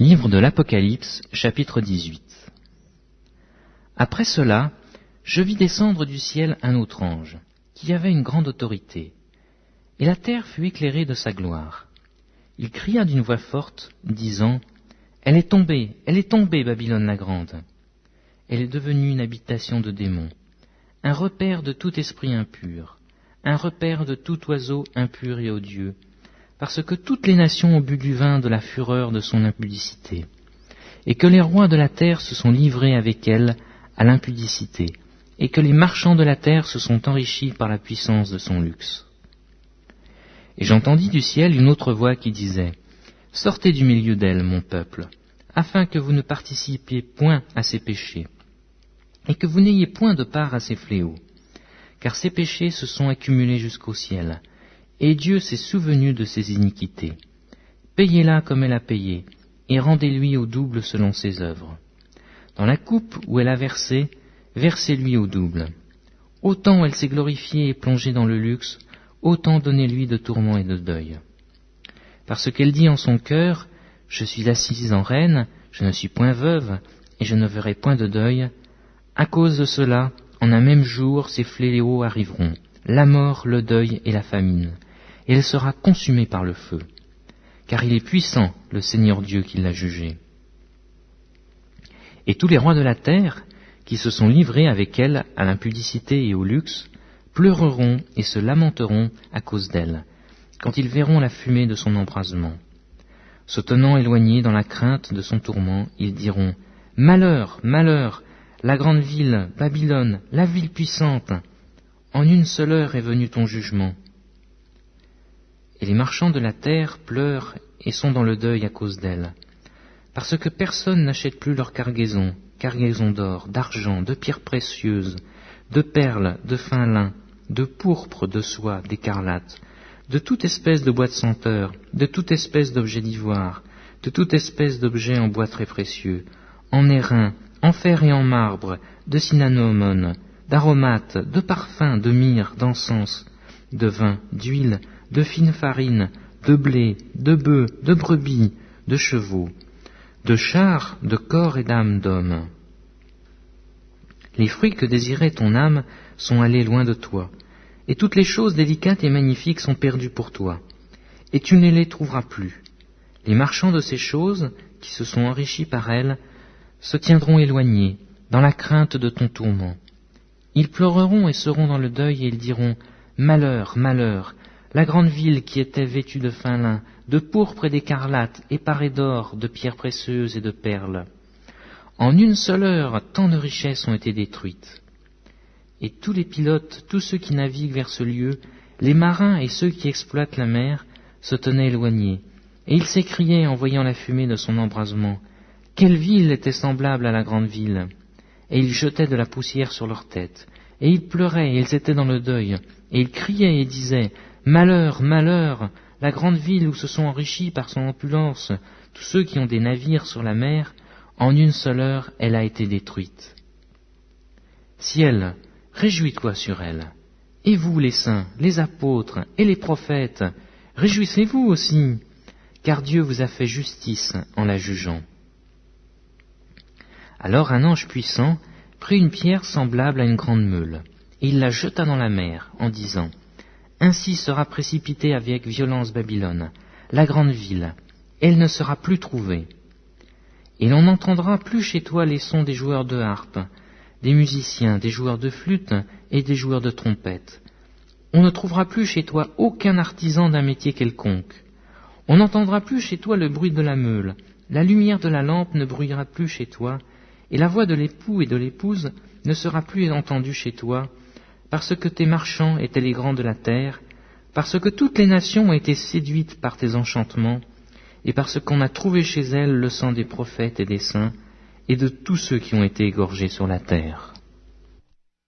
Livre de l'Apocalypse, chapitre 18 Après cela, je vis descendre du ciel un autre ange, qui avait une grande autorité, et la terre fut éclairée de sa gloire. Il cria d'une voix forte, disant, Elle est tombée, elle est tombée, Babylone la grande. Elle est devenue une habitation de démons, un repère de tout esprit impur, un repère de tout oiseau impur et odieux, parce que toutes les nations ont bu du vin de la fureur de son impudicité, et que les rois de la terre se sont livrés avec elle à l'impudicité, et que les marchands de la terre se sont enrichis par la puissance de son luxe. Et j'entendis du ciel une autre voix qui disait, Sortez du milieu d'elle, mon peuple, afin que vous ne participiez point à ses péchés, et que vous n'ayez point de part à ses fléaux, car ses péchés se sont accumulés jusqu'au ciel, et Dieu s'est souvenu de ses iniquités. Payez-la comme elle a payé, et rendez-lui au double selon ses œuvres. Dans la coupe où elle a versé, versez-lui au double. Autant elle s'est glorifiée et plongée dans le luxe, autant donnez-lui de tourments et de deuil. Parce qu'elle dit en son cœur, Je suis assise en reine, je ne suis point veuve, et je ne verrai point de deuil, à cause de cela, en un même jour, ces fléaux arriveront, la mort, le deuil et la famine, et elle sera consumée par le feu, car il est puissant, le Seigneur Dieu qui l'a jugée. Et tous les rois de la terre, qui se sont livrés avec elle à l'impudicité et au luxe, pleureront et se lamenteront à cause d'elle, quand ils verront la fumée de son embrasement. Se tenant éloignés dans la crainte de son tourment, ils diront Malheur, malheur, la grande ville, Babylone, la ville puissante, en une seule heure est venu ton jugement. Et les marchands de la terre pleurent et sont dans le deuil à cause d'elle, parce que personne n'achète plus leur cargaison, cargaison d'or, d'argent, de pierres précieuses, de perles, de fin lin, de pourpre, de soie, d'écarlate, de toute espèce de bois de senteur, de toute espèce d'objet d'ivoire, de toute espèce d'objet en bois très précieux, en airain, en fer et en marbre, de cinnamomone, d'aromates, de parfums, de myrrhe, d'encens, de vin, d'huile, de fine farine, de blé, de bœufs, de brebis, de chevaux, de chars, de corps et d'âmes d'hommes. Les fruits que désirait ton âme sont allés loin de toi, et toutes les choses délicates et magnifiques sont perdues pour toi, et tu ne les trouveras plus. Les marchands de ces choses, qui se sont enrichis par elles, se tiendront éloignés, dans la crainte de ton tourment. Ils pleureront et seront dans le deuil et ils diront Malheur, malheur, la grande ville qui était vêtue de fin lin, de pourpre et d'écarlate, et parée d'or, de pierres précieuses et de perles. En une seule heure, tant de richesses ont été détruites. Et tous les pilotes, tous ceux qui naviguent vers ce lieu, les marins et ceux qui exploitent la mer, se tenaient éloignés, et ils s'écriaient en voyant la fumée de son embrasement. Quelle ville était semblable à la grande ville? Et ils jetaient de la poussière sur leurs têtes, et ils pleuraient, et ils étaient dans le deuil, et ils criaient et disaient Malheur, malheur, la grande ville où se sont enrichis par son opulence tous ceux qui ont des navires sur la mer, en une seule heure elle a été détruite. Ciel, réjouis-toi sur elle. Et vous, les saints, les apôtres et les prophètes, réjouissez-vous aussi, car Dieu vous a fait justice en la jugeant. Alors un ange puissant prit une pierre semblable à une grande meule, et il la jeta dans la mer, en disant, Ainsi sera précipitée avec violence Babylone, la grande ville, elle ne sera plus trouvée. Et l'on n'entendra plus chez toi les sons des joueurs de harpe, des musiciens, des joueurs de flûte et des joueurs de trompette. On ne trouvera plus chez toi aucun artisan d'un métier quelconque. On n'entendra plus chez toi le bruit de la meule, la lumière de la lampe ne bruyera plus chez toi, et la voix de l'époux et de l'épouse ne sera plus entendue chez toi, parce que tes marchands étaient les grands de la terre, parce que toutes les nations ont été séduites par tes enchantements, et parce qu'on a trouvé chez elles le sang des prophètes et des saints, et de tous ceux qui ont été égorgés sur la terre.